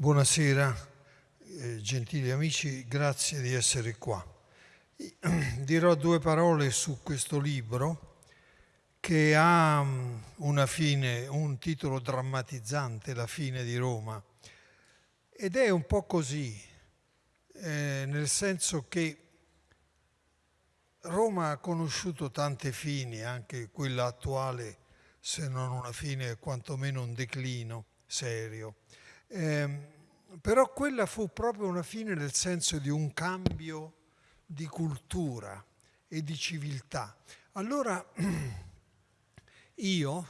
Buonasera, eh, gentili amici, grazie di essere qua. Dirò due parole su questo libro che ha mm, una fine, un titolo drammatizzante, La fine di Roma. Ed è un po' così, eh, nel senso che Roma ha conosciuto tante fini, anche quella attuale, se non una fine, quantomeno un declino serio. Eh, però quella fu proprio una fine nel senso di un cambio di cultura e di civiltà. Allora io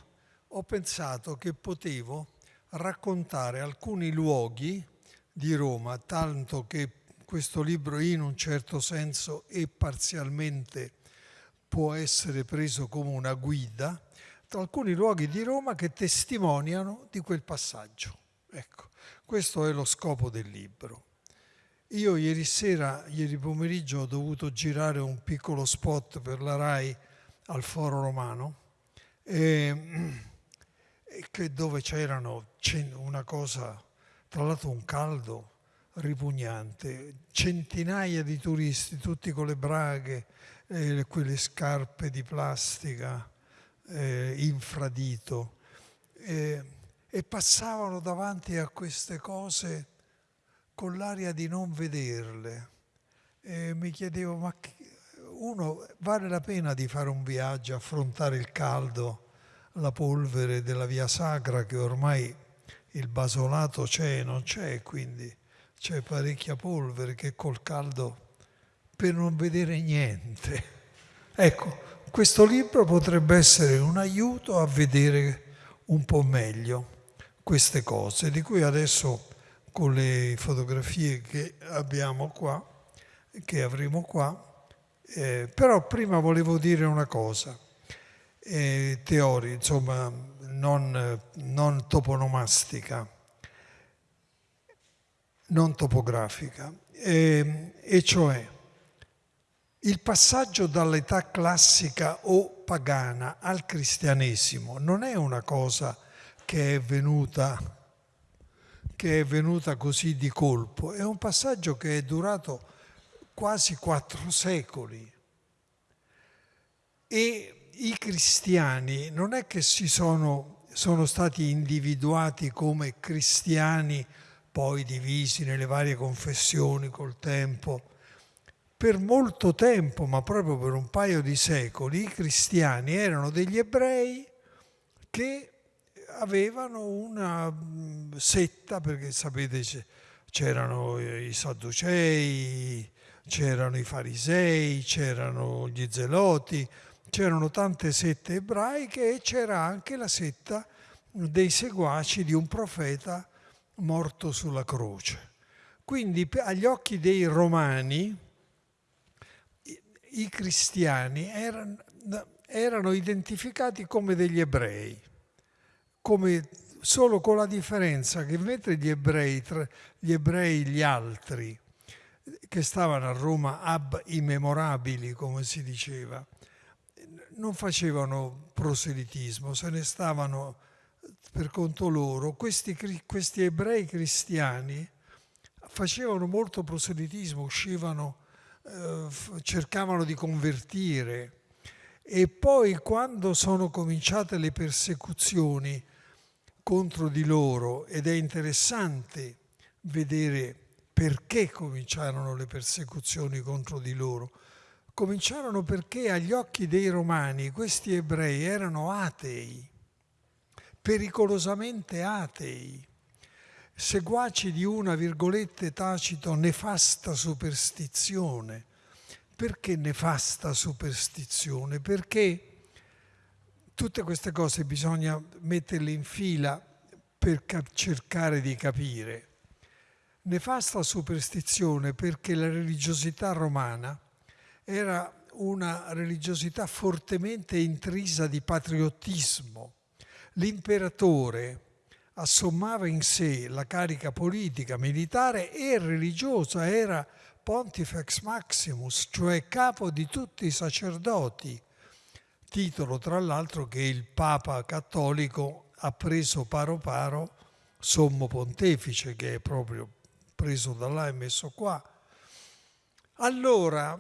ho pensato che potevo raccontare alcuni luoghi di Roma, tanto che questo libro in un certo senso e parzialmente può essere preso come una guida, alcuni luoghi di Roma che testimoniano di quel passaggio. Ecco, questo è lo scopo del libro. Io ieri sera, ieri pomeriggio, ho dovuto girare un piccolo spot per la RAI al Foro Romano, e, e dove c'erano una cosa, tra l'altro un caldo ripugnante, centinaia di turisti, tutti con le braghe, eh, quelle scarpe di plastica, eh, infradito, eh, e passavano davanti a queste cose con l'aria di non vederle. E mi chiedevo, ma uno vale la pena di fare un viaggio, affrontare il caldo, la polvere della via sacra che ormai il basolato c'è e non c'è, quindi c'è parecchia polvere che col caldo per non vedere niente. Ecco, questo libro potrebbe essere un aiuto a vedere un po' meglio queste cose, di cui adesso con le fotografie che abbiamo qua, che avremo qua, eh, però prima volevo dire una cosa, eh, teoria, insomma, non, non toponomastica non topografica, e, e cioè il passaggio dall'età classica o pagana al cristianesimo non è una cosa che è venuta che è venuta così di colpo, è un passaggio che è durato quasi quattro secoli. E i cristiani non è che si sono, sono stati individuati come cristiani poi divisi nelle varie confessioni col tempo. Per molto tempo, ma proprio per un paio di secoli, i cristiani erano degli ebrei che avevano una mm, setta, perché sapete c'erano i sadducei, c'erano i farisei, c'erano gli zeloti, c'erano tante sette ebraiche e c'era anche la setta dei seguaci di un profeta morto sulla croce. Quindi agli occhi dei romani i cristiani erano, erano identificati come degli ebrei, come solo con la differenza che mentre gli ebrei, gli ebrei gli altri, che stavano a Roma ab immemorabili, come si diceva, non facevano proselitismo, se ne stavano per conto loro, questi, questi ebrei cristiani facevano molto proselitismo, uscivano, eh, cercavano di convertire e poi quando sono cominciate le persecuzioni contro di loro, ed è interessante vedere perché cominciarono le persecuzioni contro di loro, cominciarono perché agli occhi dei romani questi ebrei erano atei pericolosamente atei, seguaci di una, virgolette, tacito, nefasta superstizione. Perché nefasta superstizione? Perché tutte queste cose bisogna metterle in fila per cercare di capire. Nefasta superstizione perché la religiosità romana era una religiosità fortemente intrisa di patriottismo, l'imperatore assommava in sé la carica politica, militare e religiosa, era Pontifex Maximus, cioè capo di tutti i sacerdoti, titolo tra l'altro che il Papa cattolico ha preso paro paro sommo pontefice che è proprio preso da là e messo qua. Allora,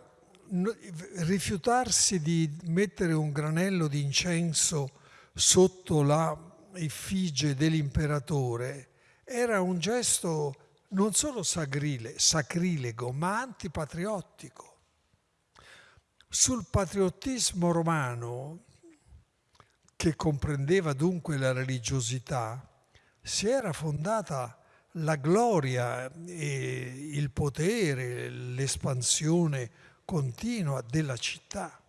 rifiutarsi di mettere un granello di incenso sotto la effigie dell'imperatore era un gesto non solo sagrile, sacrilego, ma antipatriottico. Sul patriottismo romano, che comprendeva dunque la religiosità, si era fondata la gloria e il potere, l'espansione continua della città.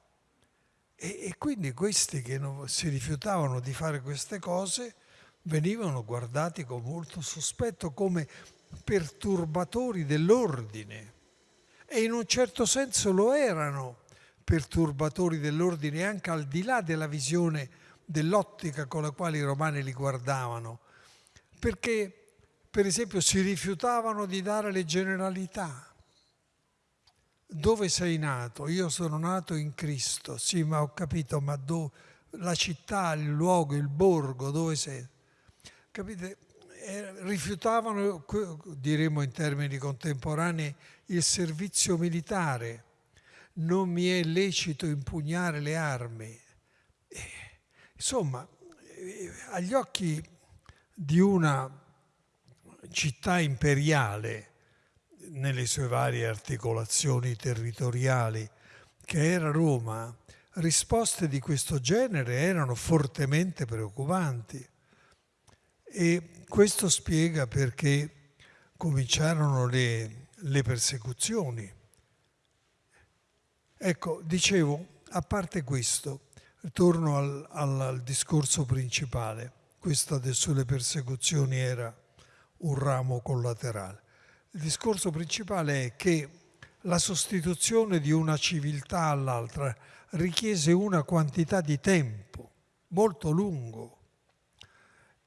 E, e quindi questi che non, si rifiutavano di fare queste cose venivano guardati con molto sospetto come perturbatori dell'ordine. E in un certo senso lo erano perturbatori dell'ordine anche al di là della visione dell'ottica con la quale i romani li guardavano. Perché, per esempio, si rifiutavano di dare le generalità. Dove sei nato? Io sono nato in Cristo. Sì, ma ho capito, ma dove? La città, il luogo, il borgo, dove sei? Capite? Eh, rifiutavano, diremmo in termini contemporanei, il servizio militare. Non mi è lecito impugnare le armi. Eh, insomma, eh, agli occhi di una città imperiale, nelle sue varie articolazioni territoriali, che era Roma, risposte di questo genere erano fortemente preoccupanti. E questo spiega perché cominciarono le, le persecuzioni. Ecco, dicevo, a parte questo, torno al, al, al discorso principale. Questo sulle persecuzioni era un ramo collaterale. Il discorso principale è che la sostituzione di una civiltà all'altra richiese una quantità di tempo molto lungo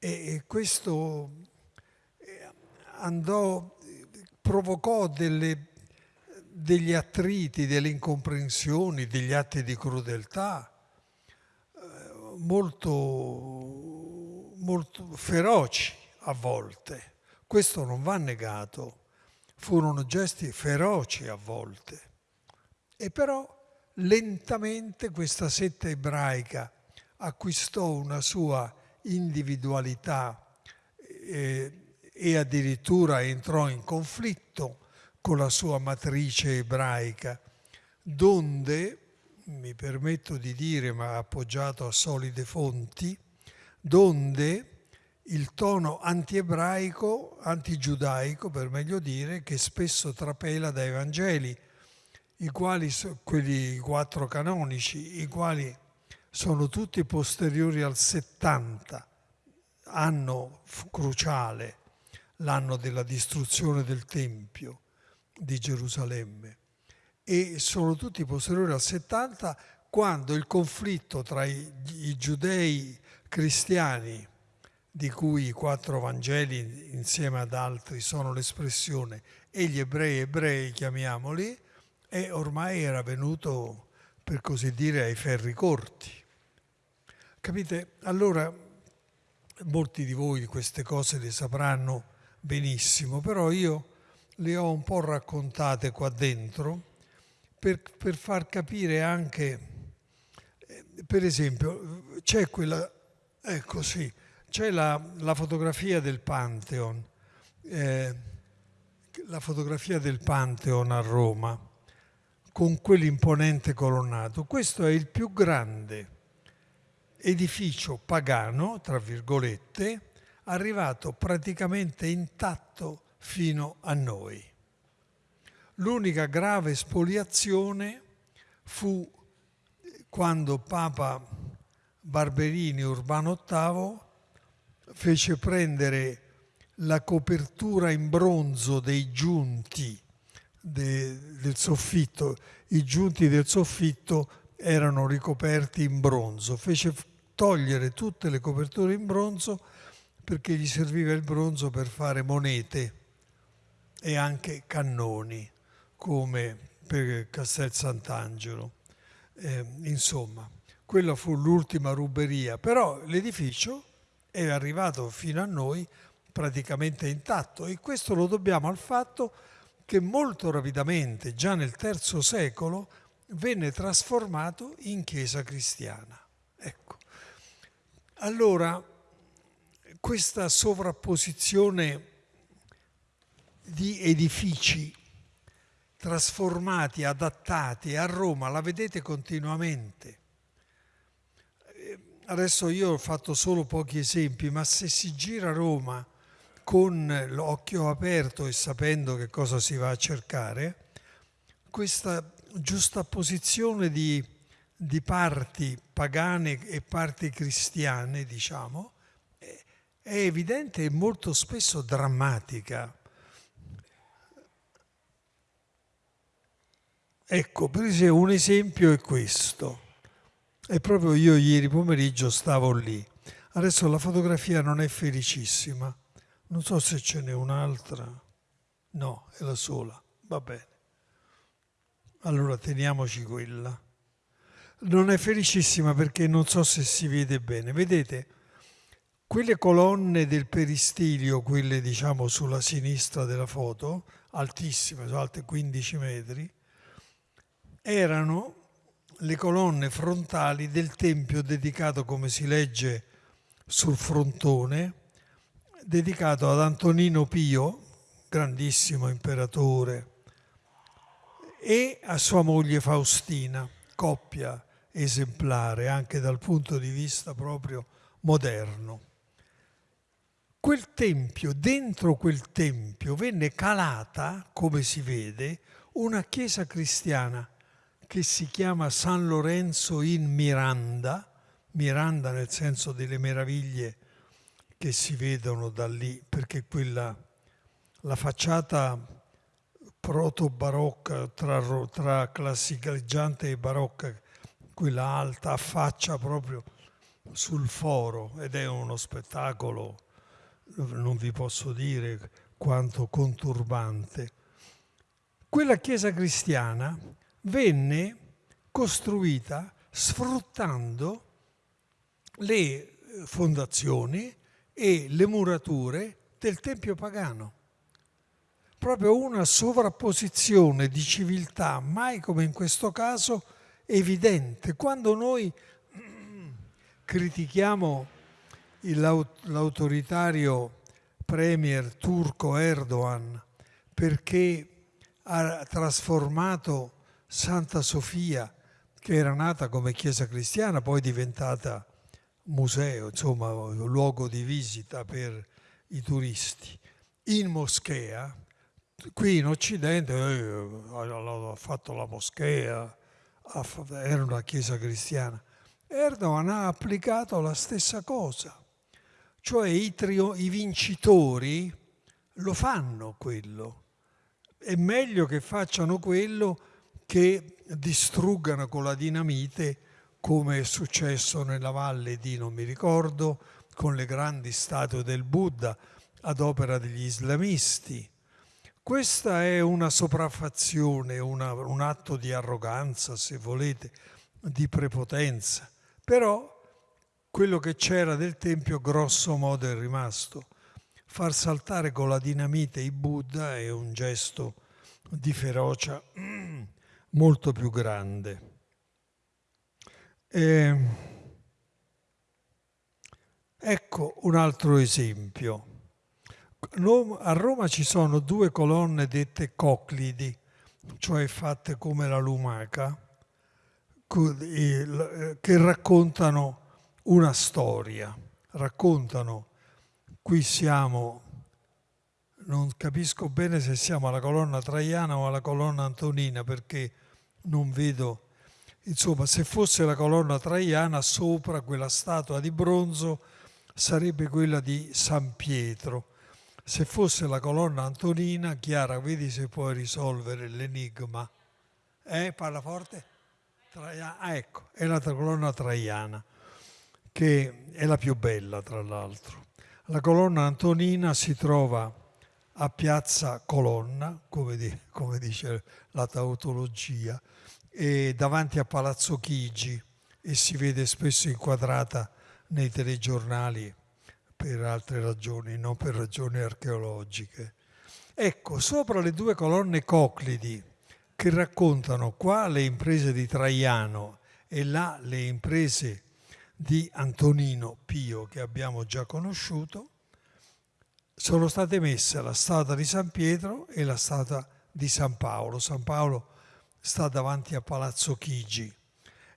e questo eh, andò, provocò delle, degli attriti, delle incomprensioni, degli atti di crudeltà eh, molto, molto feroci a volte. Questo non va negato, furono gesti feroci a volte. E però lentamente questa setta ebraica acquistò una sua individualità eh, e addirittura entrò in conflitto con la sua matrice ebraica, donde, mi permetto di dire, ma appoggiato a solide fonti, donde il tono antiebraico, antigiudaico per meglio dire, che spesso trapela dai Vangeli, i quali, quelli quattro canonici, i quali sono tutti posteriori al 70, anno cruciale, l'anno della distruzione del Tempio di Gerusalemme. E sono tutti posteriori al 70 quando il conflitto tra i, i giudei cristiani, di cui i quattro Vangeli insieme ad altri sono l'espressione, e gli ebrei ebrei, chiamiamoli, e ormai era venuto, per così dire, ai ferri corti. Capite? Allora, molti di voi queste cose le sapranno benissimo, però io le ho un po' raccontate qua dentro per, per far capire anche, eh, per esempio, c'è quella, ecco sì, c'è la, la fotografia del Pantheon, eh, la fotografia del Pantheon a Roma, con quell'imponente colonnato. Questo è il più grande edificio pagano, tra virgolette, arrivato praticamente intatto fino a noi. L'unica grave spoliazione fu quando Papa Barberini Urbano VIII fece prendere la copertura in bronzo dei giunti de, del soffitto. I giunti del soffitto erano ricoperti in bronzo. Fece togliere tutte le coperture in bronzo perché gli serviva il bronzo per fare monete e anche cannoni, come per Castel Sant'Angelo. Eh, insomma, quella fu l'ultima ruberia, però l'edificio è arrivato fino a noi praticamente intatto e questo lo dobbiamo al fatto che molto rapidamente, già nel III secolo, venne trasformato in chiesa cristiana. Ecco. Allora, questa sovrapposizione di edifici trasformati, adattati a Roma, la vedete continuamente. Eh, adesso io ho fatto solo pochi esempi, ma se si gira Roma con l'occhio aperto e sapendo che cosa si va a cercare, questa giusta posizione di, di parti pagane e parti cristiane, diciamo, è evidente e molto spesso drammatica. Ecco, per esempio, un esempio è questo. E proprio io ieri pomeriggio stavo lì. Adesso la fotografia non è felicissima. Non so se ce n'è un'altra. No, è la sola. Va bene. Allora teniamoci quella. Non è felicissima perché non so se si vede bene. Vedete, quelle colonne del peristilio, quelle diciamo sulla sinistra della foto, altissime, sono alte 15 metri, erano le colonne frontali del tempio dedicato, come si legge sul frontone, dedicato ad Antonino Pio, grandissimo imperatore, e a sua moglie Faustina, coppia esemplare anche dal punto di vista proprio moderno. Quel tempio, dentro quel tempio venne calata, come si vede, una chiesa cristiana che si chiama San Lorenzo in Miranda, Miranda nel senso delle meraviglie che si vedono da lì, perché quella, la facciata proto-barocca tra, tra classiceggiante e barocca, quella alta, affaccia proprio sul foro ed è uno spettacolo, non vi posso dire quanto conturbante. Quella chiesa cristiana venne costruita sfruttando le fondazioni e le murature del tempio pagano. Proprio una sovrapposizione di civiltà, mai come in questo caso, evidente. Quando noi critichiamo l'autoritario premier turco Erdogan perché ha trasformato Santa Sofia, che era nata come chiesa cristiana, poi diventata museo, insomma, luogo di visita per i turisti, in moschea. Qui in Occidente eh, ha fatto la moschea, era una chiesa cristiana. Erdogan ha applicato la stessa cosa, cioè i, trio, i vincitori lo fanno quello. È meglio che facciano quello che distruggano con la dinamite come è successo nella valle di non mi ricordo, con le grandi statue del Buddha ad opera degli islamisti. Questa è una sopraffazione, una, un atto di arroganza, se volete, di prepotenza. Però quello che c'era del Tempio grosso modo è rimasto. Far saltare con la dinamite i Buddha è un gesto di ferocia molto più grande. E ecco un altro esempio. A Roma ci sono due colonne dette coclidi, cioè fatte come la lumaca, che raccontano una storia, raccontano, qui siamo non capisco bene se siamo alla colonna traiana o alla colonna antonina perché non vedo, insomma se fosse la colonna traiana sopra quella statua di bronzo sarebbe quella di San Pietro. Se fosse la colonna antonina, Chiara, vedi se puoi risolvere l'enigma. Eh, parla forte? Traiana. Ah, ecco, è la colonna traiana, che è la più bella tra l'altro. La colonna antonina si trova a Piazza Colonna, come, di, come dice la tautologia, davanti a Palazzo Chigi e si vede spesso inquadrata nei telegiornali per altre ragioni, non per ragioni archeologiche. Ecco, sopra le due colonne coclidi che raccontano qua le imprese di Traiano e là le imprese di Antonino Pio che abbiamo già conosciuto, sono state messe la statua di San Pietro e la statua di San Paolo. San Paolo sta davanti a Palazzo Chigi.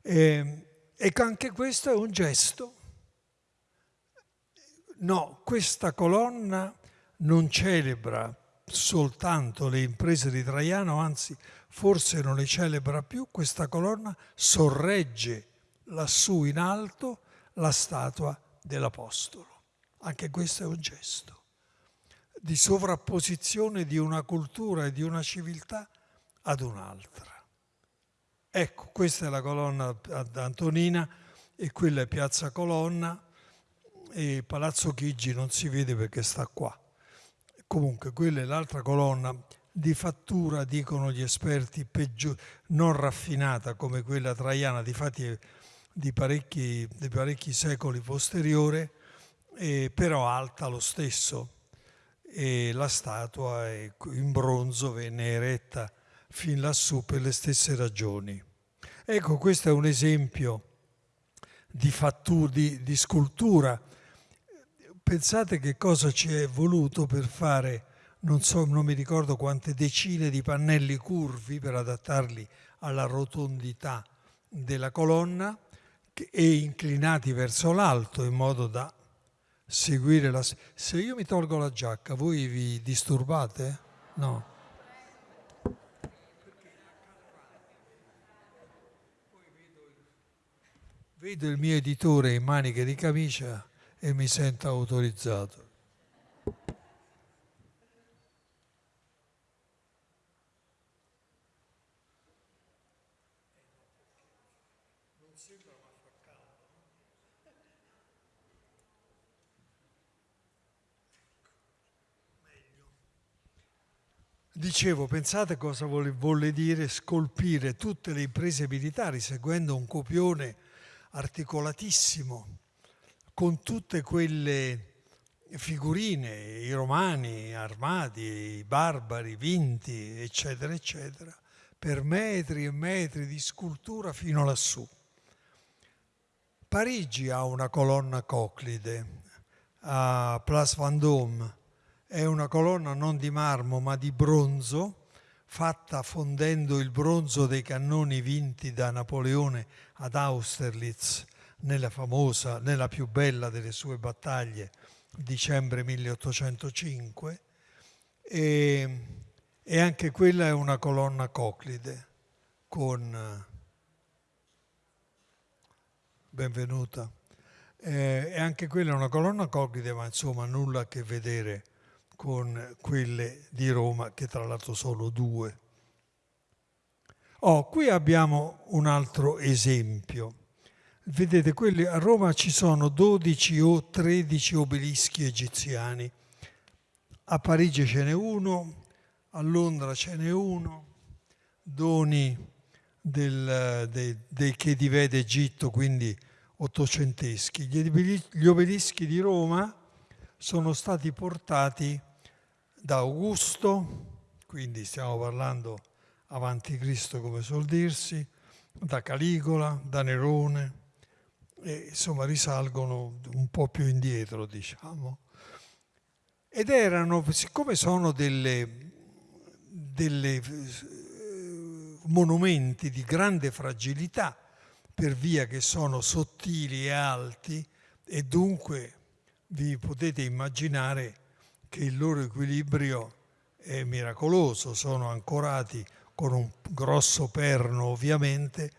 E, e anche questo è un gesto. No, questa colonna non celebra soltanto le imprese di Traiano, anzi forse non le celebra più, questa colonna sorregge lassù in alto la statua dell'Apostolo. Anche questo è un gesto di sovrapposizione di una cultura e di una civiltà ad un'altra. Ecco, questa è la colonna Antonina e quella è Piazza Colonna e Palazzo Chigi non si vede perché sta qua. Comunque quella è l'altra colonna di fattura, dicono gli esperti, peggio, non raffinata come quella traiana, difatti di parecchi, di parecchi secoli posteriore, eh, però alta lo stesso. E la statua in bronzo venne eretta fin lassù per le stesse ragioni. Ecco, questo è un esempio di, fattura, di, di scultura. Pensate che cosa ci è voluto per fare, non so, non mi ricordo quante decine di pannelli curvi per adattarli alla rotondità della colonna e inclinati verso l'alto in modo da seguire la... Se io mi tolgo la giacca, voi vi disturbate? No. Vedo il mio editore in maniche di camicia e mi sento autorizzato. Dicevo, pensate cosa vuole, dire scolpire tutte le imprese militari seguendo un copione articolatissimo con tutte quelle figurine, i romani armati, i barbari vinti, eccetera, eccetera, per metri e metri di scultura fino lassù. Parigi ha una colonna coclide a Place Vendôme è una colonna non di marmo ma di bronzo, fatta fondendo il bronzo dei cannoni vinti da Napoleone ad Austerlitz nella famosa, nella più bella delle sue battaglie, dicembre 1805, e, e anche quella è una colonna coclide con... Benvenuta. Eh, e anche quella è una colonna coclide, ma insomma nulla a che vedere con quelle di Roma, che tra l'altro sono due. Oh, qui abbiamo un altro esempio. Vedete, quelli, a Roma ci sono 12 o 13 obelischi egiziani. A Parigi ce n'è uno, a Londra ce n'è uno, doni del, dei, dei che divede Egitto, quindi ottocenteschi. Gli obelischi di Roma sono stati portati da Augusto, quindi stiamo parlando avanti Cristo come suol dirsi, da Caligola, da Nerone, e insomma risalgono un po' più indietro, diciamo. Ed erano, siccome sono delle, delle eh, monumenti di grande fragilità, per via che sono sottili e alti, e dunque vi potete immaginare che il loro equilibrio è miracoloso, sono ancorati con un grosso perno ovviamente,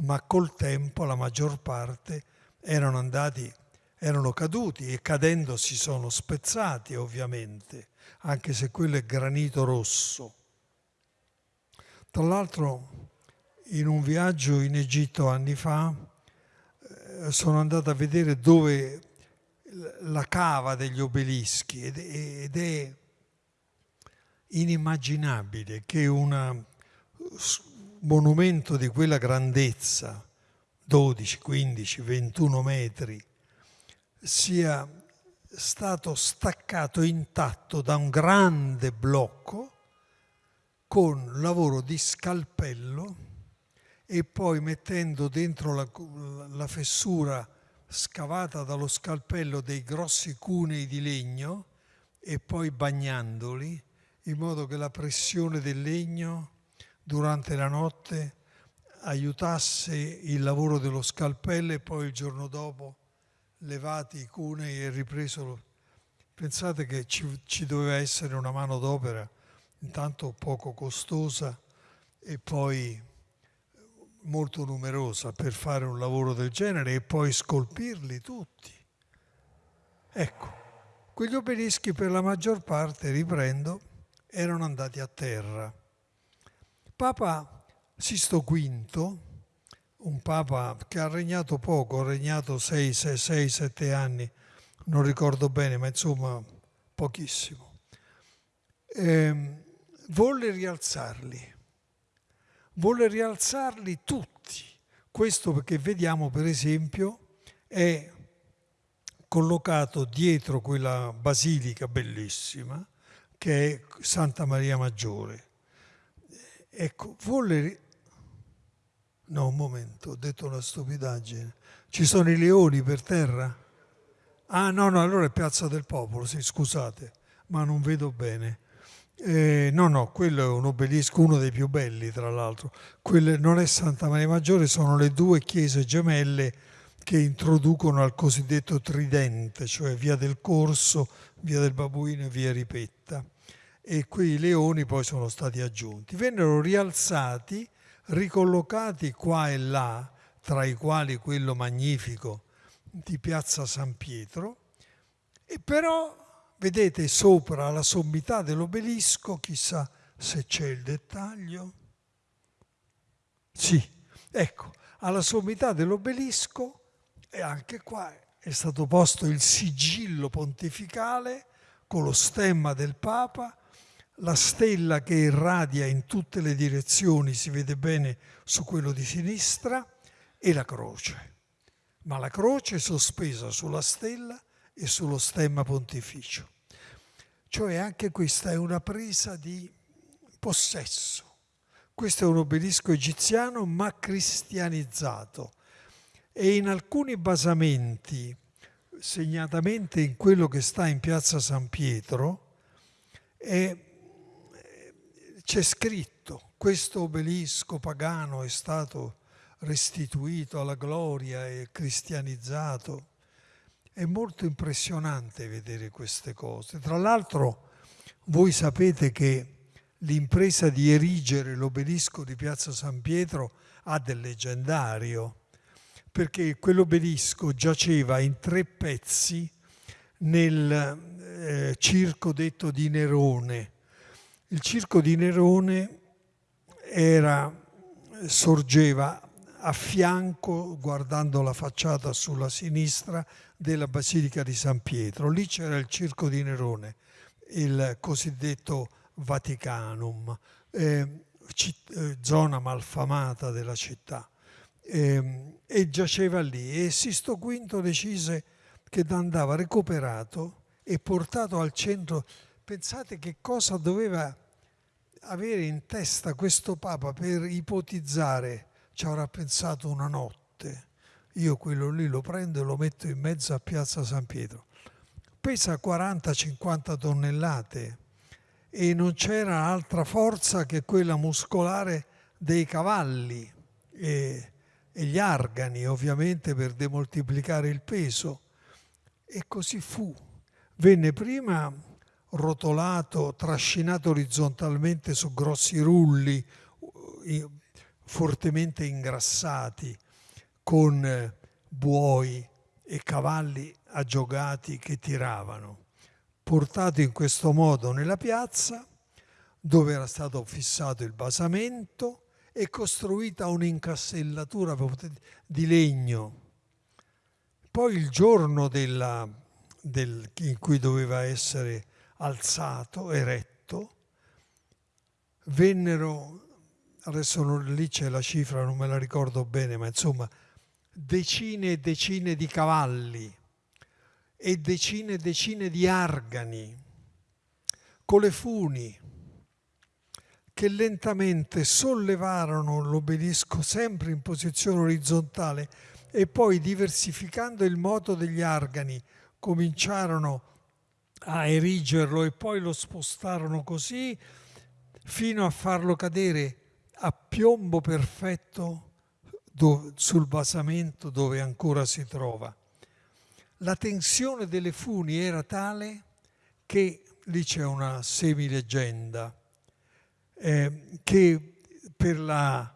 ma col tempo la maggior parte erano andati, erano caduti e cadendo si sono spezzati ovviamente, anche se quello è granito rosso. Tra l'altro in un viaggio in Egitto anni fa eh, sono andato a vedere dove la cava degli obelischi ed, è inimmaginabile che un monumento di quella grandezza, 12, 15, 21 metri, sia stato staccato intatto da un grande blocco con lavoro di scalpello e poi mettendo dentro la, la fessura scavata dallo scalpello dei grossi cunei di legno e poi bagnandoli in modo che la pressione del legno durante la notte aiutasse il lavoro dello scalpello e poi il giorno dopo levati i cunei e ripreso. Pensate che ci, ci doveva essere una mano d'opera intanto poco costosa e poi molto numerosa per fare un lavoro del genere e poi scolpirli tutti. Ecco, quegli obelischi per la maggior parte, riprendo, erano andati a terra. Papa Sisto V, un papa che ha regnato poco, ha regnato 6-7 anni, non ricordo bene, ma insomma pochissimo, eh, volle rialzarli volle rialzarli tutti. Questo perché vediamo per esempio è collocato dietro quella basilica bellissima che è Santa Maria Maggiore. Ecco, volle... No, un momento, ho detto una stupidaggine. Ci sono i leoni per terra? Ah no, no, allora è Piazza del Popolo, sì, scusate, ma non vedo bene. Eh, no, no, quello è un obelisco, uno dei più belli tra l'altro. Quelle non è Santa Maria Maggiore, sono le due chiese gemelle che introducono al cosiddetto tridente, cioè via del Corso, via del Babuino e via Ripetta. E quei leoni poi sono stati aggiunti. Vennero rialzati, ricollocati qua e là, tra i quali quello magnifico di Piazza San Pietro, e però Vedete sopra la sommità dell'obelisco, chissà se c'è il dettaglio. Sì, ecco, alla sommità dell'obelisco e anche qua è stato posto il sigillo pontificale con lo stemma del Papa, la stella che irradia in tutte le direzioni, si vede bene su quello di sinistra, e la croce. Ma la croce è sospesa sulla stella e sullo stemma pontificio. Cioè anche questa è una presa di possesso. Questo è un obelisco egiziano ma cristianizzato e in alcuni basamenti, segnatamente in quello che sta in piazza San Pietro, è, c'è scritto questo obelisco pagano è stato restituito alla gloria e cristianizzato. È molto impressionante vedere queste cose. Tra l'altro voi sapete che l'impresa di erigere l'obelisco di Piazza San Pietro ha del leggendario, perché quell'obelisco giaceva in tre pezzi nel eh, circo detto di Nerone. Il circo di Nerone era, sorgeva a fianco, guardando la facciata sulla sinistra, della Basilica di San Pietro. Lì c'era il circo di Nerone, il cosiddetto Vaticanum, eh, eh, zona malfamata della città. Eh, e giaceva lì e Sisto V decise che andava recuperato e portato al centro. Pensate che cosa doveva avere in testa questo Papa per ipotizzare, ci avrà pensato una notte, io quello lì lo prendo e lo metto in mezzo a Piazza San Pietro. Pesa 40-50 tonnellate e non c'era altra forza che quella muscolare dei cavalli e, e gli argani, ovviamente per demoltiplicare il peso. E così fu. Venne prima rotolato, trascinato orizzontalmente su grossi rulli fortemente ingrassati con eh, buoi e cavalli aggiogati che tiravano, portato in questo modo nella piazza dove era stato fissato il basamento e costruita un'incastellatura di legno. Poi il giorno della, del, in cui doveva essere alzato, eretto, vennero, adesso non, lì c'è la cifra, non me la ricordo bene, ma insomma decine e decine di cavalli e decine e decine di argani con le funi che lentamente sollevarono l'obelisco sempre in posizione orizzontale e poi diversificando il moto degli argani cominciarono a erigerlo e poi lo spostarono così fino a farlo cadere a piombo perfetto sul basamento dove ancora si trova. La tensione delle funi era tale che lì c'è una semileggenda eh, che per la,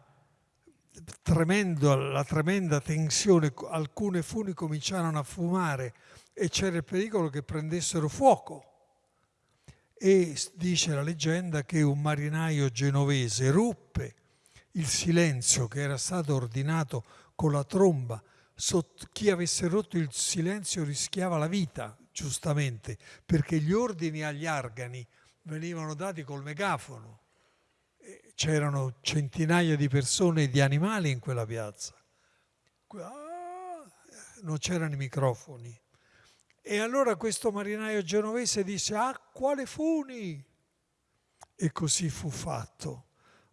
tremendo, la tremenda tensione alcune funi cominciarono a fumare e c'era il pericolo che prendessero fuoco. E dice la leggenda che un marinaio genovese ruppe il silenzio che era stato ordinato con la tromba. chi avesse rotto il silenzio rischiava la vita, giustamente, perché gli ordini agli argani venivano dati col megafono c'erano centinaia di persone e di animali in quella piazza. Ah, non c'erano i microfoni. E allora questo marinaio genovese disse, ah, quale funi? E così fu fatto.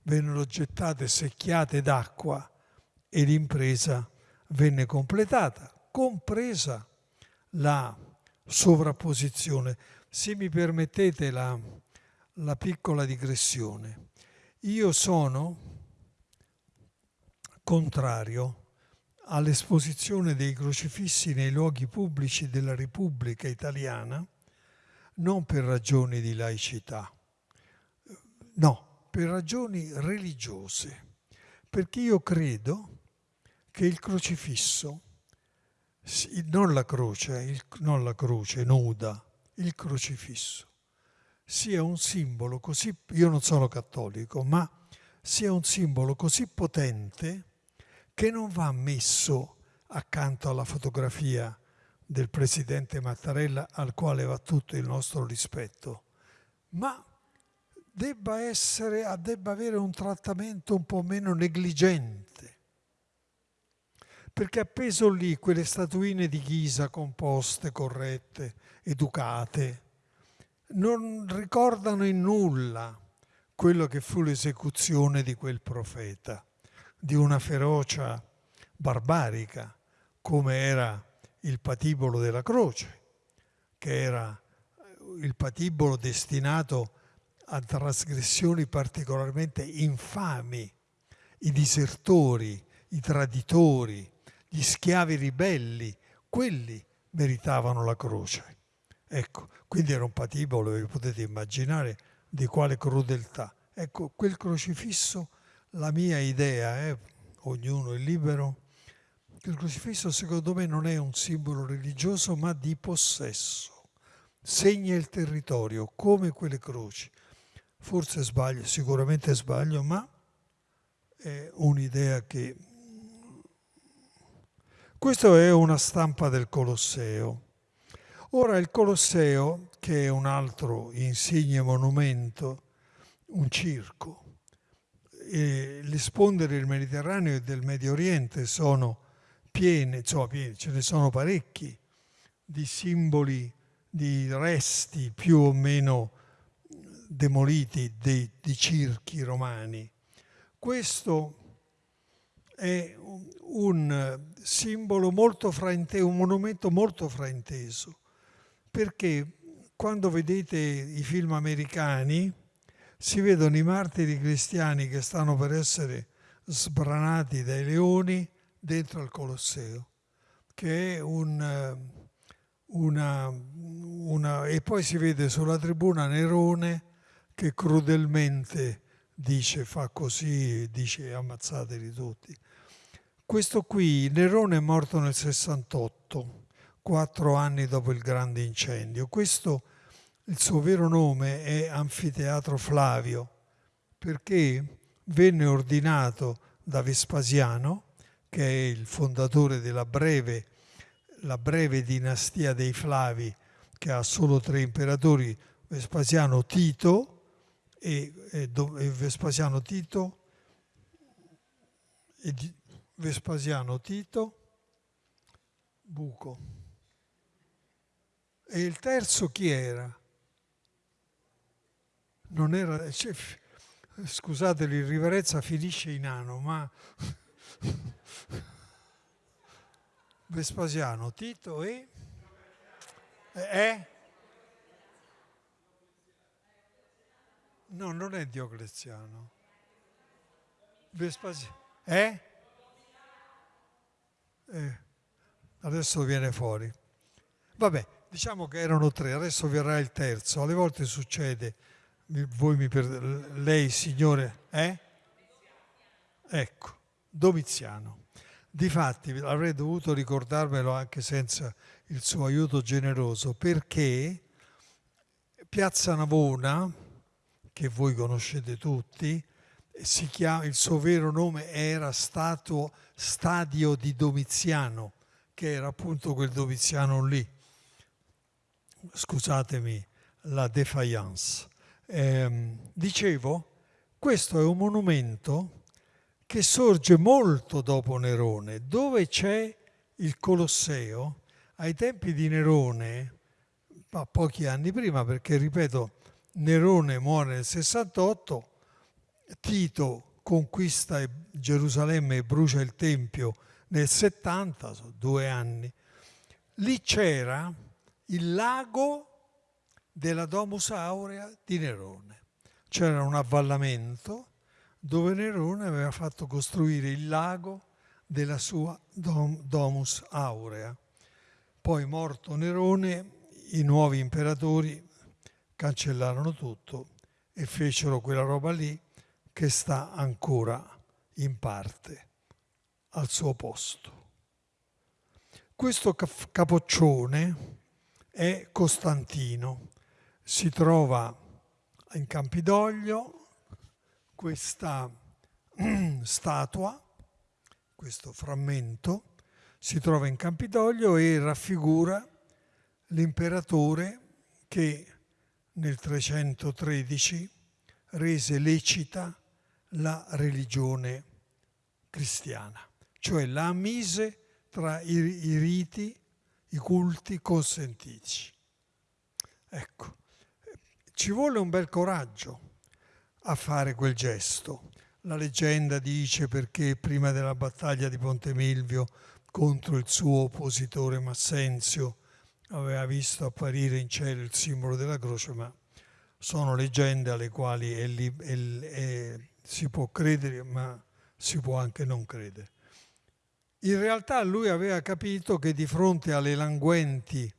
Vennero gettate secchiate d'acqua e l'impresa venne completata, compresa la sovrapposizione. Se mi permettete la, la piccola digressione. Io sono contrario all'esposizione dei crocifissi nei luoghi pubblici della Repubblica Italiana, non per ragioni di laicità, no, per ragioni religiose, perché io credo che il crocifisso, non la croce, non la croce nuda, il crocifisso, sia un simbolo così, io non sono cattolico, ma sia un simbolo così potente che non va messo accanto alla fotografia del presidente Mattarella al quale va tutto il nostro rispetto, ma debba, essere, debba avere un trattamento un po' meno negligente. Perché appeso lì quelle statuine di ghisa composte, corrette, educate, non ricordano in nulla quello che fu l'esecuzione di quel profeta, di una ferocia barbarica, come era il patibolo della croce, che era il patibolo destinato a trasgressioni particolarmente infami, i disertori, i traditori, gli schiavi ribelli, quelli meritavano la croce. Ecco, quindi era un patibolo, vi potete immaginare di quale crudeltà. Ecco, quel crocifisso, la mia idea, eh, ognuno è libero, il crocifisso secondo me non è un simbolo religioso ma di possesso. Segna il territorio come quelle croci. Forse sbaglio, sicuramente sbaglio, ma è un'idea che... Questa è una stampa del Colosseo. Ora il Colosseo, che è un altro insigne monumento, un circo, le sponde del Mediterraneo e del Medio Oriente sono piene, insomma piene, ce ne sono parecchi, di simboli, di resti più o meno demoliti di, di circhi romani. Questo è un simbolo molto frainteso, un monumento molto frainteso perché quando vedete i film americani si vedono i martiri cristiani che stanno per essere sbranati dai leoni dentro al Colosseo, che è un, una, una... e poi si vede sulla tribuna Nerone che crudelmente dice fa così, dice ammazzateli tutti. Questo qui, Nerone è morto nel 68, quattro anni dopo il grande incendio. Questo, il suo vero nome è Anfiteatro Flavio, perché venne ordinato da Vespasiano, che è il fondatore della breve, breve dinastia dei Flavi, che ha solo tre imperatori, Vespasiano Tito e, e, e Vespasiano Tito e Vespasiano Tito Buco E il terzo chi era? Non era... Cioè, scusate, l'irriverenza finisce in ano, ma... Vespasiano, Tito e... Eh? No, non è Diocleziano. Vespasiano. Eh? eh? Adesso viene fuori. Vabbè, diciamo che erano tre, adesso verrà il terzo. Alle volte succede, voi mi per... lei signore, eh? Ecco, Domiziano. Difatti avrei dovuto ricordarmelo anche senza il suo aiuto generoso, perché Piazza Navona, che voi conoscete tutti, chiama, il suo vero nome era stato Stadio di Domiziano, che era appunto quel Domiziano lì. Scusatemi la defiance. Eh, dicevo, questo è un monumento che sorge molto dopo Nerone, dove c'è il Colosseo. Ai tempi di Nerone, ma pochi anni prima, perché ripeto, Nerone muore nel 68, Tito conquista Gerusalemme e brucia il Tempio nel 70, sono due anni. Lì c'era il lago della Domus Aurea di Nerone. C'era un avvallamento dove Nerone aveva fatto costruire il lago della sua Domus Aurea. Poi morto Nerone, i nuovi imperatori cancellarono tutto e fecero quella roba lì che sta ancora in parte al suo posto. Questo capoccione è Costantino, si trova in Campidoglio questa statua, questo frammento, si trova in Campidoglio e raffigura l'imperatore che nel 313 rese lecita la religione cristiana, cioè la mise tra i, riti, i culti consentiti. Ecco, ci vuole un bel coraggio a fare quel gesto. La leggenda dice perché prima della battaglia di Ponte Milvio contro il suo oppositore Massenzio aveva visto apparire in cielo il simbolo della croce, ma sono leggende alle quali è è, è, si può credere, ma si può anche non credere. In realtà lui aveva capito che di fronte alle languenti,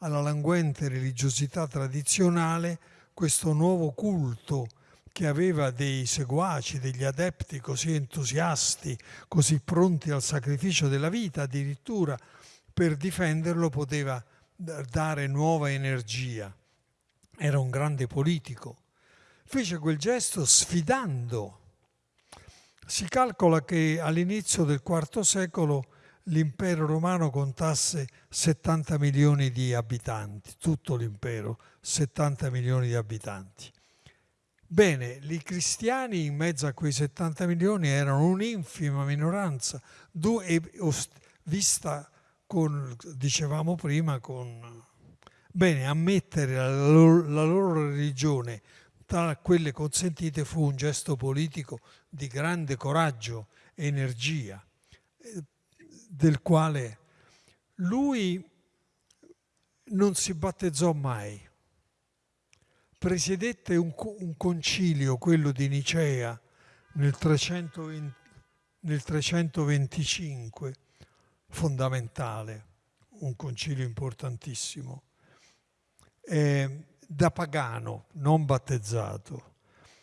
alla languente religiosità tradizionale, questo nuovo culto che aveva dei seguaci, degli adepti così entusiasti, così pronti al sacrificio della vita, addirittura per difenderlo poteva dare nuova energia. Era un grande politico. Fece quel gesto sfidando. Si calcola che all'inizio del IV secolo l'impero romano contasse 70 milioni di abitanti, tutto l'impero, 70 milioni di abitanti. Bene, i cristiani in mezzo a quei 70 milioni erano un'infima minoranza, vista con, dicevamo prima, con... Bene, ammettere la loro, la loro religione tra quelle consentite fu un gesto politico di grande coraggio e energia, del quale lui non si battezzò mai. Presiedette un, un concilio, quello di Nicea, nel, 320, nel 325, fondamentale, un concilio importantissimo. Eh, da pagano, non battezzato,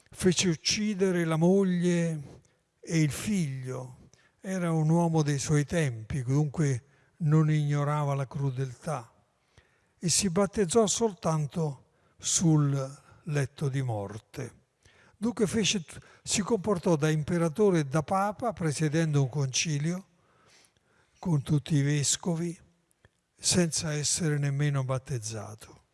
fece uccidere la moglie e il figlio. Era un uomo dei suoi tempi, dunque non ignorava la crudeltà e si battezzò soltanto sul letto di morte. Dunque fece, si comportò da imperatore e da papa, presiedendo un concilio, con tutti i vescovi senza essere nemmeno battezzato.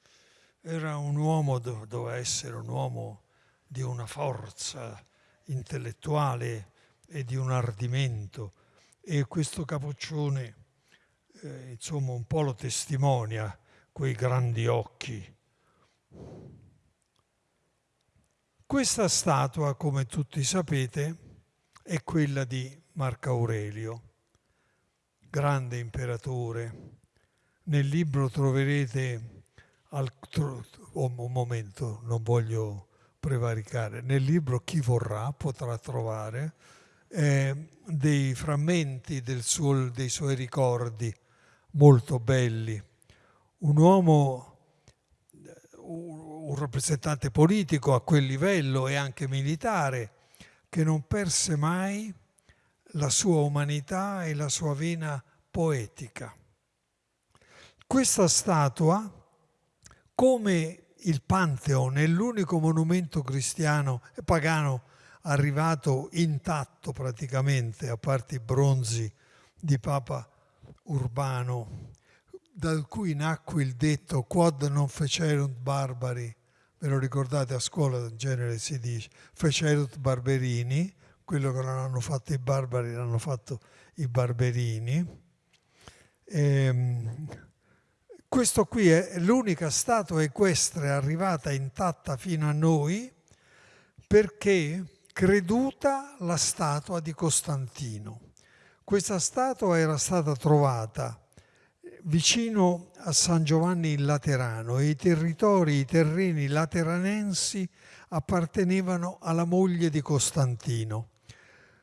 Era un uomo, doveva essere un uomo di una forza intellettuale e di un ardimento e questo capoccione eh, insomma un po' lo testimonia quei grandi occhi. Questa statua, come tutti sapete, è quella di Marco Aurelio, grande imperatore. Nel libro troverete, altro, un momento, non voglio prevaricare, nel libro chi vorrà potrà trovare eh, dei frammenti suo, dei suoi ricordi molto belli. Un uomo, un rappresentante politico a quel livello e anche militare, che non perse mai la sua umanità e la sua vena poetica. Questa statua, come il Pantheon, è l'unico monumento cristiano e pagano arrivato intatto praticamente, a parte i bronzi di Papa Urbano, da cui nacque il detto quod non fecerunt barbari, ve lo ricordate a scuola in genere si dice, fecerunt barberini, quello che non hanno fatto i barbari l'hanno fatto i barberini. E, ehm, questo qui è l'unica statua equestre arrivata intatta fino a noi perché creduta la statua di Costantino. Questa statua era stata trovata vicino a San Giovanni il Laterano e i territori, i terreni lateranensi appartenevano alla moglie di Costantino.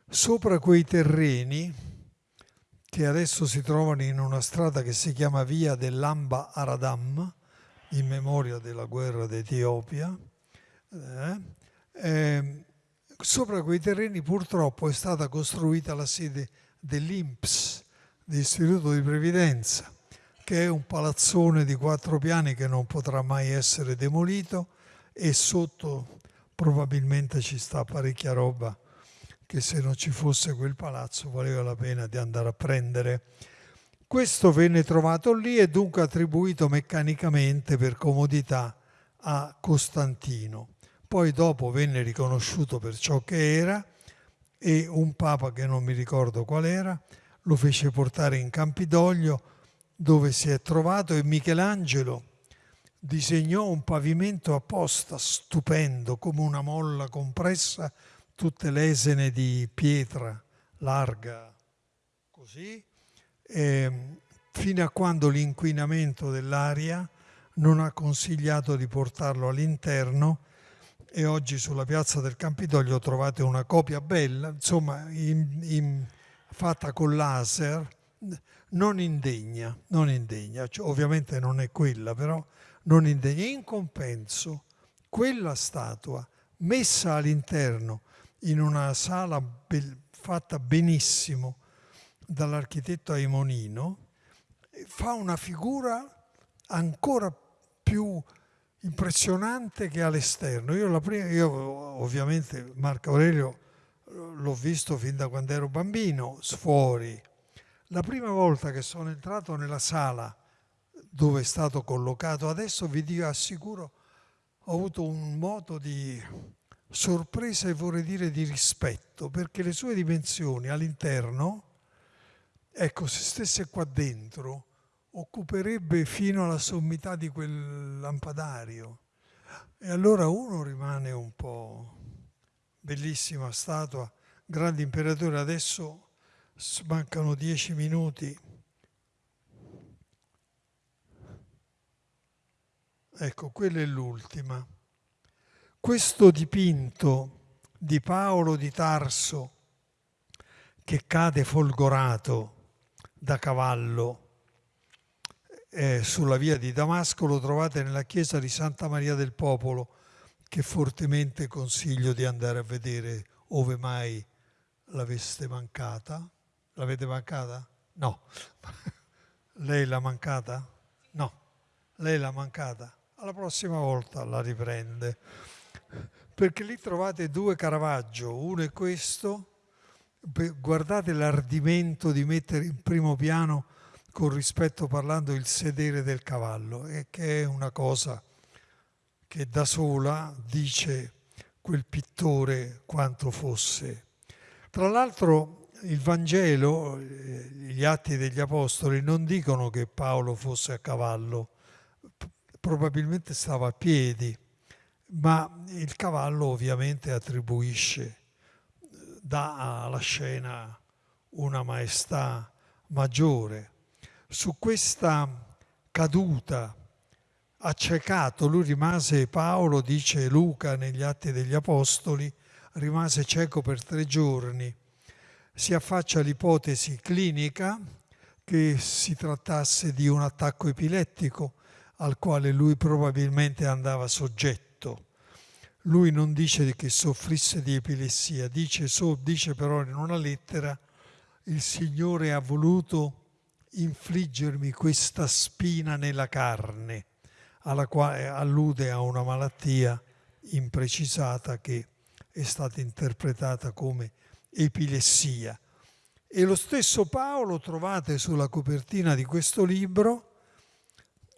Sopra quei terreni, che adesso si trovano in una strada che si chiama Via dell'Amba Aradam, in memoria della guerra d'Etiopia, eh, eh, sopra quei terreni purtroppo è stata costruita la sede dell'INPS, dell'Istituto di Previdenza, che è un palazzone di quattro piani che non potrà mai essere demolito e sotto probabilmente ci sta parecchia roba che se non ci fosse quel palazzo valeva la pena di andare a prendere. Questo venne trovato lì e dunque attribuito meccanicamente per comodità a Costantino. Poi dopo venne riconosciuto per ciò che era e un papa che non mi ricordo qual era lo fece portare in Campidoglio dove si è trovato e Michelangelo disegnò un pavimento apposta stupendo come una molla compressa, tutte lesene di pietra larga così, e, fino a quando l'inquinamento dell'aria non ha consigliato di portarlo all'interno e oggi sulla piazza del Campidoglio trovate una copia bella, insomma, in, in, fatta con laser, non indegna, non indegna, cioè, ovviamente non è quella, però non indegna. In compenso, quella statua messa all'interno in una sala be- fatta benissimo dall'architetto Aimonino, fa una figura ancora più impressionante che all'esterno. Io, prima, io ovviamente Marco Aurelio l'ho visto fin da quando ero bambino, fuori. La prima volta che sono entrato nella sala dove è stato collocato, adesso vi dico, assicuro, ho avuto un moto di sorpresa e vorrei dire di rispetto, perché le sue dimensioni all'interno, ecco, se stesse qua dentro, occuperebbe fino alla sommità di quel lampadario. E allora uno rimane un po' bellissima statua, grande imperatore, adesso mancano dieci minuti. Ecco, quella è l'ultima. Questo dipinto di Paolo di Tarso che cade folgorato da cavallo eh, sulla via di Damasco lo trovate nella chiesa di Santa Maria del Popolo, che fortemente consiglio di andare a vedere ove mai l'aveste mancata. L'avete mancata? No. Lei l'ha mancata? No. Lei l'ha mancata? Alla prossima volta la riprende. Perché lì trovate due Caravaggio, uno è questo, guardate l'ardimento di mettere in primo piano con rispetto parlando il sedere del cavallo, e che è una cosa che da sola dice quel pittore quanto fosse. Tra l'altro il Vangelo, gli atti degli Apostoli non dicono che Paolo fosse a cavallo, probabilmente stava a piedi, ma il cavallo ovviamente attribuisce, dà alla scena una maestà maggiore. Su questa caduta, accecato, lui rimase, Paolo dice Luca negli Atti degli Apostoli, rimase cieco per tre giorni. Si affaccia l'ipotesi clinica che si trattasse di un attacco epilettico al quale lui probabilmente andava soggetto. Lui non dice che soffrisse di epilessia, dice, so, dice però in una lettera il Signore ha voluto infliggermi questa spina nella carne, alla quale allude a una malattia imprecisata che è stata interpretata come epilessia. E lo stesso Paolo trovate sulla copertina di questo libro,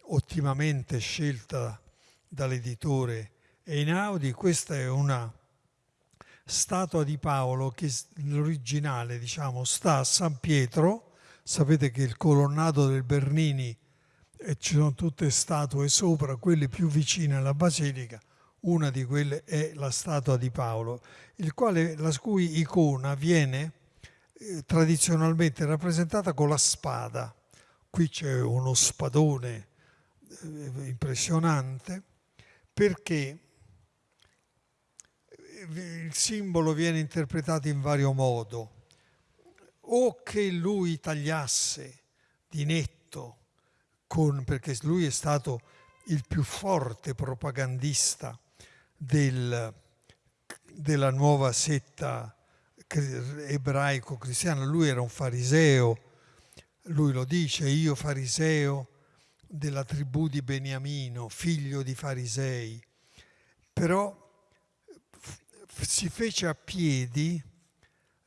ottimamente scelta dall'editore Einaudi, questa è una statua di Paolo che l'originale diciamo sta a San Pietro, Sapete che il colonnato del Bernini, e ci sono tutte statue sopra, quelle più vicine alla basilica, una di quelle è la statua di Paolo, quale, la cui icona viene eh, tradizionalmente rappresentata con la spada. Qui c'è uno spadone eh, impressionante perché eh, il simbolo viene interpretato in vario modo o che lui tagliasse di netto, con, perché lui è stato il più forte propagandista del, della nuova setta ebraico-cristiana, lui era un fariseo, lui lo dice, io fariseo della tribù di Beniamino, figlio di farisei, però si fece a piedi,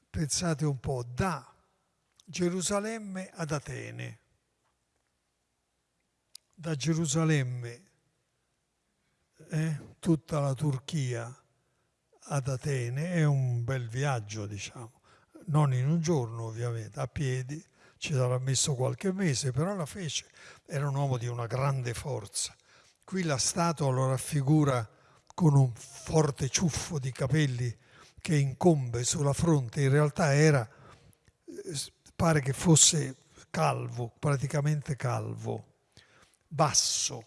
pensate un po', da Gerusalemme ad Atene. Da Gerusalemme, eh, tutta la Turchia ad Atene è un bel viaggio, diciamo, non in un giorno ovviamente, a piedi, ci sarà messo qualche mese, però la fece, era un uomo di una grande forza. Qui la statua lo raffigura con un forte ciuffo di capelli che incombe sulla fronte, in realtà era eh, pare che fosse calvo, praticamente calvo, basso,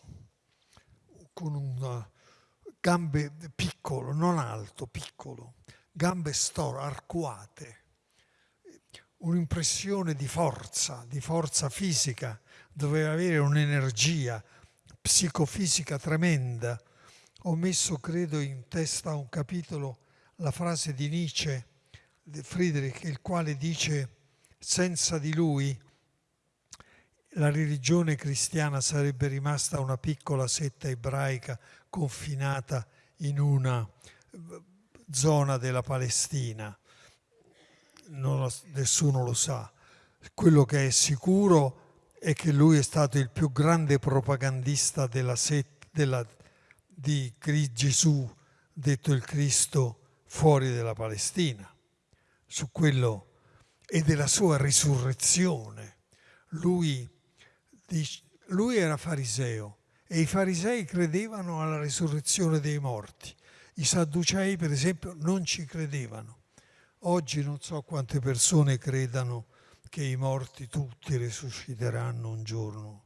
con un gambe piccolo, non alto, piccolo, gambe store, arcuate, un'impressione di forza, di forza fisica, doveva avere un'energia psicofisica tremenda. Ho messo, credo, in testa a un capitolo la frase di Nietzsche, di Friedrich, il quale dice senza di lui la religione cristiana sarebbe rimasta una piccola setta ebraica confinata in una zona della Palestina. Non, nessuno lo sa. Quello che è sicuro è che lui è stato il più grande propagandista della set, della, di Gesù, detto il Cristo, fuori della Palestina. Su quello e della sua risurrezione. Lui, lui era fariseo e i farisei credevano alla risurrezione dei morti. I sadducei, per esempio, non ci credevano. Oggi non so quante persone credano che i morti tutti risusciteranno un giorno.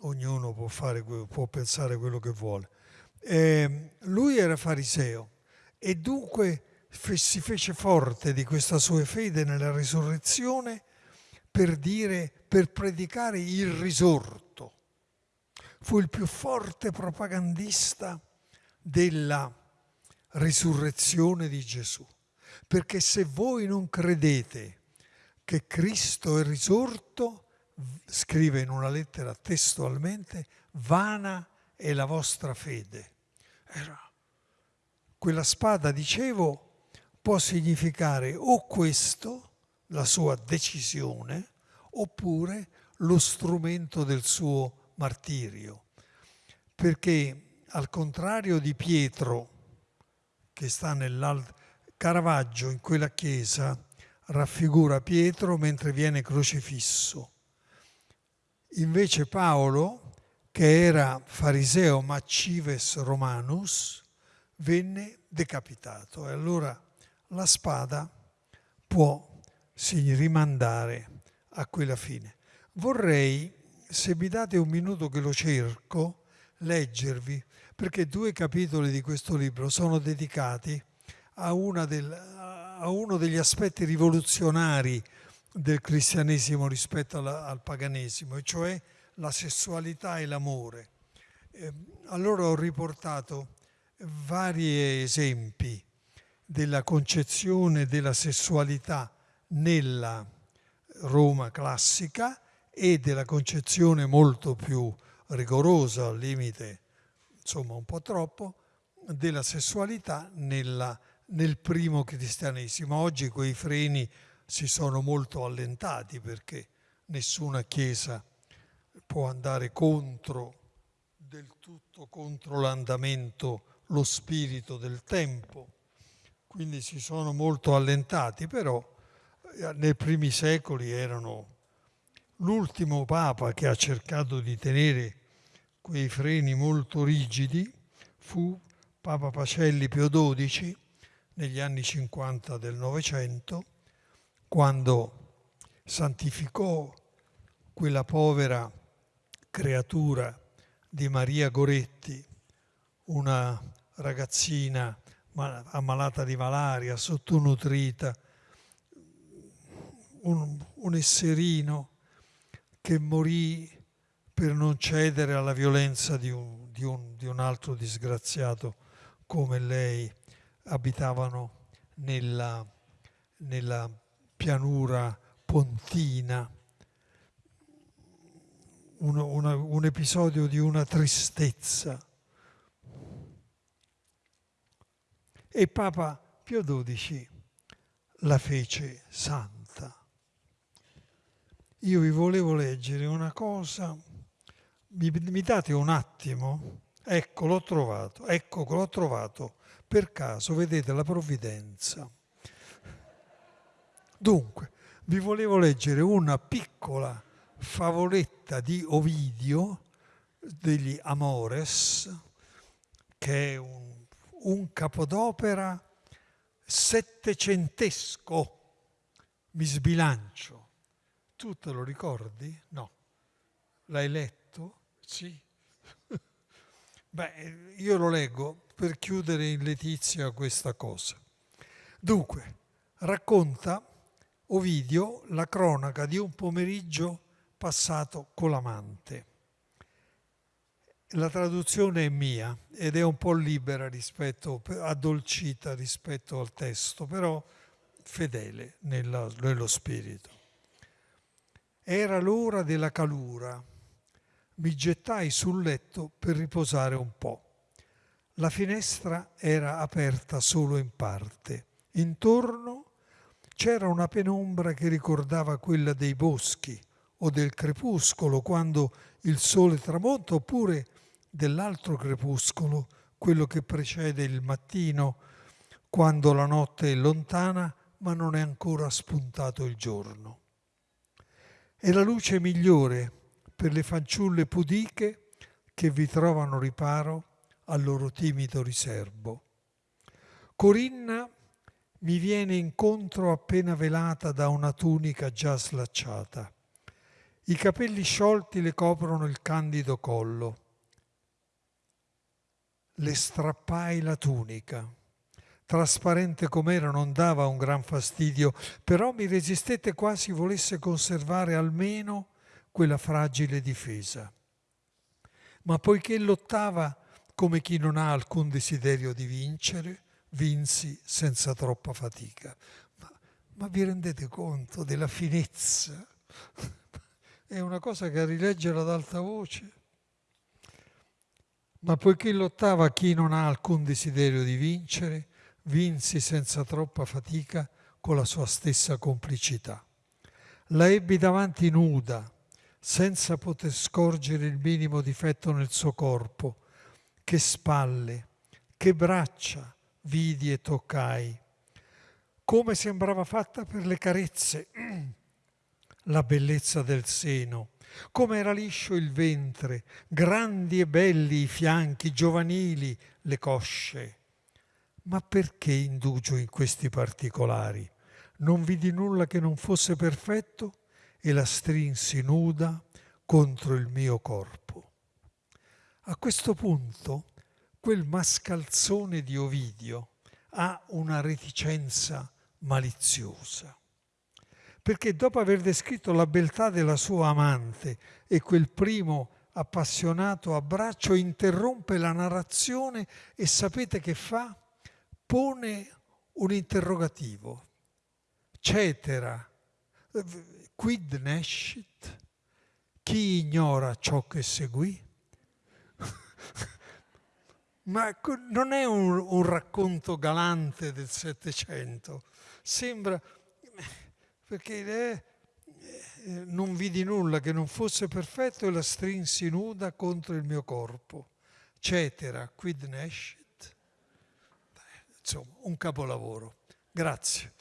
Ognuno può, fare, può pensare quello che vuole. Eh, lui era fariseo e dunque si fece forte di questa sua fede nella risurrezione per dire, per predicare il risorto. Fu il più forte propagandista della risurrezione di Gesù. Perché se voi non credete che Cristo è risorto, scrive in una lettera testualmente, vana è la vostra fede. Era quella spada, dicevo, può significare o questo, la sua decisione, oppure lo strumento del suo martirio. Perché al contrario di Pietro, che sta nell'alto, Caravaggio in quella chiesa raffigura Pietro mentre viene crocifisso. Invece Paolo, che era fariseo Macives Romanus, venne decapitato e allora la spada può si rimandare a quella fine. Vorrei, se mi date un minuto che lo cerco, leggervi, perché due capitoli di questo libro sono dedicati a, del, a uno degli aspetti rivoluzionari del cristianesimo rispetto alla, al paganesimo, e cioè la sessualità e l'amore. Eh, allora ho riportato vari esempi della concezione della sessualità nella Roma classica e della concezione molto più rigorosa, al limite insomma un po' troppo, della sessualità nella, nel primo cristianesimo. Oggi quei freni si sono molto allentati perché nessuna chiesa può andare contro del tutto contro l'andamento, lo spirito del tempo. Quindi si sono molto allentati, però eh, nei primi secoli erano l'ultimo papa che ha cercato di tenere quei freni molto rigidi fu Papa Pacelli Pio XII negli anni 50 del Novecento, quando santificò quella povera creatura di Maria Goretti, una ragazzina ammalata di malaria, sottonutrita, un, un esserino che morì per non cedere alla violenza di un, di un, di un altro disgraziato come lei, abitavano nella, nella pianura pontina. Un, una, un episodio di una tristezza. E Papa Pio XII la fece santa. Io vi volevo leggere una cosa mi, mi date un attimo? Ecco, l'ho trovato, ecco, l'ho trovato. Per caso, vedete la provvidenza. Dunque, vi volevo leggere una piccola favoletta di Ovidio degli Amores, che è un, un capodopera settecentesco. Mi sbilancio. Tu te lo ricordi? No. L'hai letto? Sì. Beh, io lo leggo per chiudere in letizia questa cosa. Dunque, racconta Ovidio la cronaca di un pomeriggio passato con l'amante. La traduzione è mia ed è un po' libera rispetto, addolcita rispetto al testo, però fedele nella, nello spirito. Era l'ora della calura mi gettai sul letto per riposare un po'. La finestra era aperta solo in parte. Intorno c'era una penombra che ricordava quella dei boschi o del crepuscolo quando il sole tramonta oppure dell'altro crepuscolo, quello che precede il mattino, quando la notte è lontana ma non è ancora spuntato il giorno. È la luce migliore per le fanciulle pudiche che vi trovano riparo al loro timido riservo. Corinna mi viene incontro appena velata da una tunica già slacciata. I capelli sciolti le coprono il candido collo. Le strappai la tunica. Trasparente com'era non dava un gran fastidio, però mi resistette quasi volesse conservare almeno quella fragile difesa. Ma poiché lottava come chi non ha alcun desiderio di vincere, vinsi senza troppa fatica. Ma, ma vi rendete conto della finezza? È una cosa che a rileggere ad alta voce. Ma poiché lottava chi non ha alcun desiderio di vincere, vinsi senza troppa fatica con la sua stessa complicità. La ebbi davanti nuda, senza poter scorgere il minimo difetto nel suo corpo. Che spalle, che braccia vidi e toccai. Come sembrava fatta per le carezze la bellezza del seno come era liscio il ventre, grandi e belli i fianchi, giovanili le cosce. Ma perché indugio in questi particolari? Non vidi nulla che non fosse perfetto e la strinsi nuda contro il mio corpo. A questo punto quel mascalzone di Ovidio ha una reticenza maliziosa perché dopo aver descritto la beltà della sua amante e quel primo appassionato abbraccio interrompe la narrazione e sapete che fa? Pone un interrogativo. Cetera, quid nescit? Chi ignora ciò che seguì? Ma non è un, un racconto galante del Settecento, sembra perché eh, non vidi nulla che non fosse perfetto e la strinsi nuda contro il mio corpo. Cetera, quid nescit. Insomma, un capolavoro. Grazie.